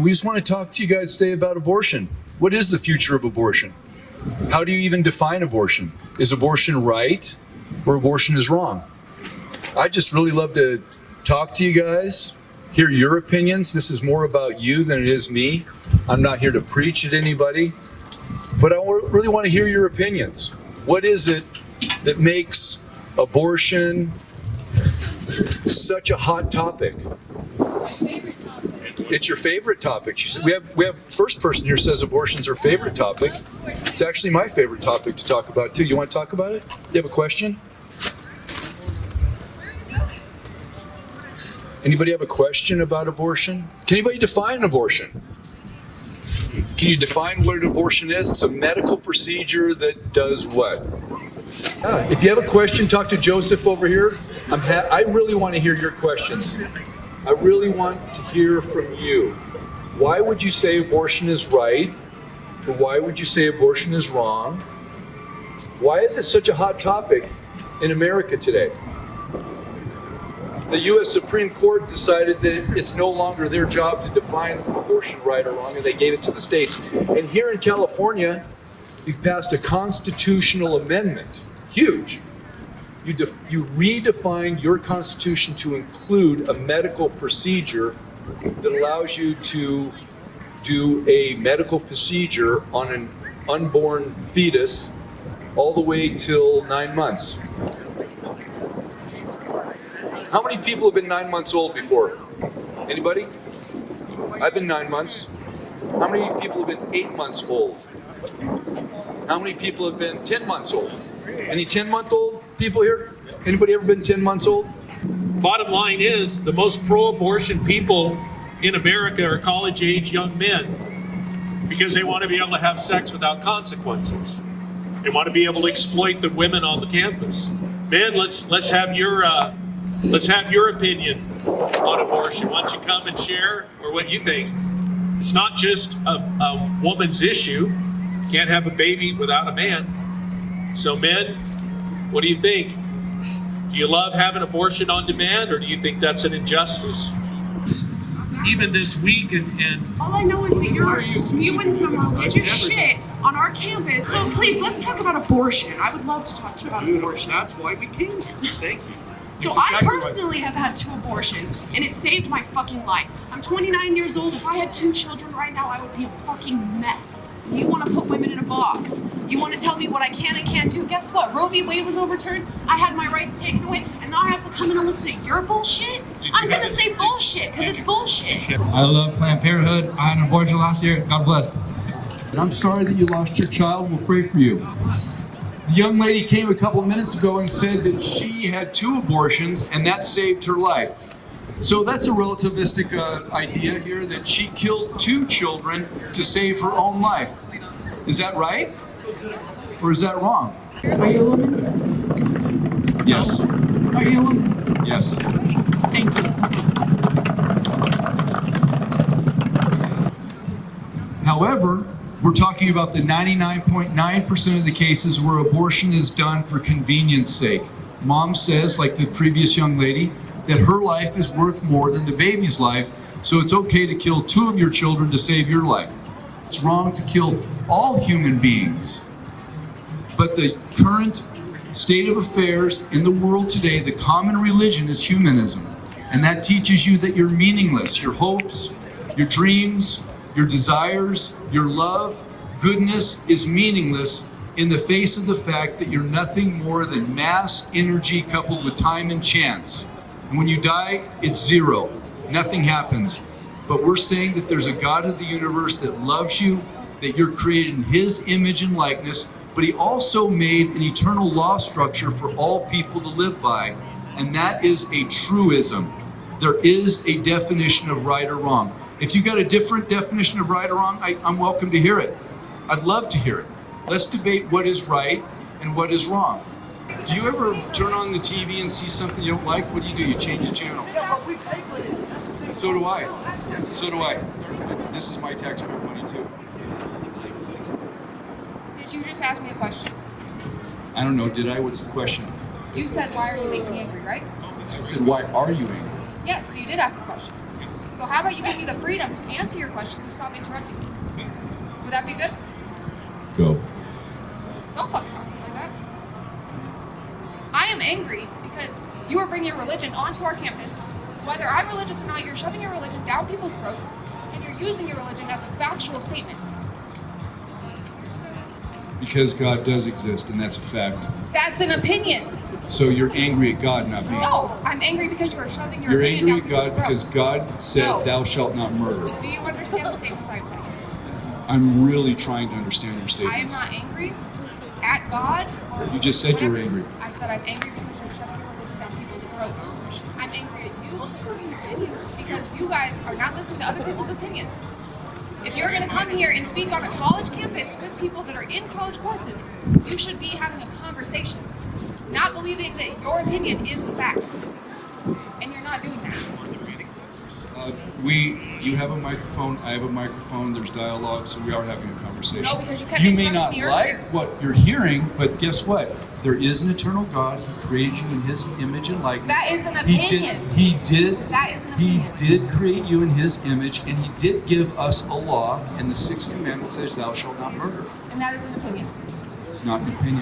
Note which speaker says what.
Speaker 1: and we just want to talk to you guys today about abortion. What is the future of abortion? How do you even define abortion? Is abortion right or abortion is wrong? I just really love to talk to you guys, hear your opinions. This is more about you than it is me. I'm not here to preach at anybody, but I really want to hear your opinions. What is it that makes abortion such a hot topic? It's your favorite topic. She said, we have we have first person here says abortion's her favorite topic. It's actually my favorite topic to talk about too. You want to talk about it? Do you have a question? Anybody have a question about abortion? Can anybody define abortion? Can you define what an abortion is? It's a medical procedure that does what? Ah, if you have a question, talk to Joseph over here. I'm I really want to hear your questions. I really want to hear from you. Why would you say abortion is right? Or why would you say abortion is wrong? Why is it such a hot topic in America today? The U.S. Supreme Court decided that it's no longer their job to define abortion right or wrong, and they gave it to the states. And here in California, we've passed a constitutional amendment, huge, you, you redefine your constitution to include a medical procedure that allows you to do a medical procedure on an unborn fetus all the way till nine months. How many people have been nine months old before? Anybody? I've been nine months. How many people have been eight months old? How many people have been 10 months old? Any 10 month old people here? Anybody ever been 10 months old?
Speaker 2: Bottom line is the most pro-abortion people in America are college age young men because they want to be able to have sex without consequences. They want to be able to exploit the women on the campus. Man, let's let's have your uh, let's have your opinion on abortion. Why don't you come and share or what you think? It's not just a, a woman's issue. You can't have a baby without a man. So men, what do you think? Do you love having abortion on demand, or do you think that's an injustice? Even this week, and, and
Speaker 3: all I know is that you're you spewing some religious shit on our campus. So please, let's talk about abortion. I would love to talk to you about abortion.
Speaker 2: That's why we came here. Thank you.
Speaker 3: So exactly I personally right. have had two abortions, and it saved my fucking life. I'm 29 years old. If I had two children right now, I would be a fucking mess. You want to put women in a box. You want to tell me what I can and can't do. Guess what? Roe v. Wade was overturned. I had my rights taken away, and now I have to come in and listen to your bullshit? I'm going to say bullshit, because it's bullshit.
Speaker 4: I love Planned Parenthood. I had an abortion last year. God bless.
Speaker 1: And I'm sorry that you lost your child. We'll pray for you. The young lady came a couple of minutes ago and said that she had two abortions and that saved her life. So that's a relativistic uh, idea here that she killed two children to save her own life. Is that right? Or is that wrong?
Speaker 3: Are you a woman?
Speaker 1: Yes.
Speaker 3: Are you a woman?
Speaker 1: Yes.
Speaker 3: Thank you.
Speaker 1: However, we're talking about the 99.9% of the cases where abortion is done for convenience sake. Mom says, like the previous young lady, that her life is worth more than the baby's life, so it's okay to kill two of your children to save your life. It's wrong to kill all human beings. But the current state of affairs in the world today, the common religion is humanism. And that teaches you that you're meaningless. Your hopes, your dreams, your desires, your love, goodness is meaningless in the face of the fact that you're nothing more than mass energy coupled with time and chance. And when you die, it's zero. Nothing happens. But we're saying that there's a God of the universe that loves you, that you're created in his image and likeness, but he also made an eternal law structure for all people to live by. And that is a truism. There is a definition of right or wrong. If you got a different definition of right or wrong, I, I'm welcome to hear it. I'd love to hear it. Let's debate what is right and what is wrong. Do you ever turn on the TV and see something you don't like? What do you do? You change the channel. So do I. So do I. This is my taxpayer money too.
Speaker 5: Did you just ask me a question?
Speaker 1: I don't know. Did I? What's the question?
Speaker 5: You said, why are you making me angry, right?
Speaker 1: I said, why are you angry?
Speaker 5: Yes, you did ask a question. So how about you give me the freedom to answer your question and stop interrupting me? Would that be good?
Speaker 1: Go.
Speaker 5: Don't fucking talk like that. I am angry because you are bringing your religion onto our campus. Whether I'm religious or not, you're shoving your religion down people's throats, and you're using your religion as a factual statement.
Speaker 1: Because God does exist, and that's a fact.
Speaker 5: That's an opinion.
Speaker 1: So you're angry at God, not me.
Speaker 5: No, I'm angry because you are shoving your
Speaker 1: You're angry at God because. God said,
Speaker 5: No.
Speaker 1: Thou shalt not murder.
Speaker 5: Do you understand the statements I'm saying?
Speaker 1: I'm really trying to understand your statements.
Speaker 5: I am not angry at God. or
Speaker 1: You just said you were
Speaker 5: whatever.
Speaker 1: angry.
Speaker 5: I said I'm angry because you're shoving your religion down people's throats. I'm angry at you because you guys are not listening to other people's opinions. If you're going to come here and speak on a college campus with people that are in college courses, you should be having a conversation, not believing that your opinion is the fact. And you're not doing that.
Speaker 1: Uh, we, you have a microphone, I have a microphone, there's dialogue, so we are having a conversation.
Speaker 5: No, because you kept
Speaker 1: You may not like what you're hearing, but guess what? There is an eternal God. He created you in His image and likeness.
Speaker 5: That is an
Speaker 1: He
Speaker 5: opinion.
Speaker 1: did. He did.
Speaker 5: That is an opinion.
Speaker 1: He did create you in His image, and He did give us a law. And the sixth commandment says, "Thou shalt not murder."
Speaker 5: And that is an opinion.
Speaker 1: It's not an opinion.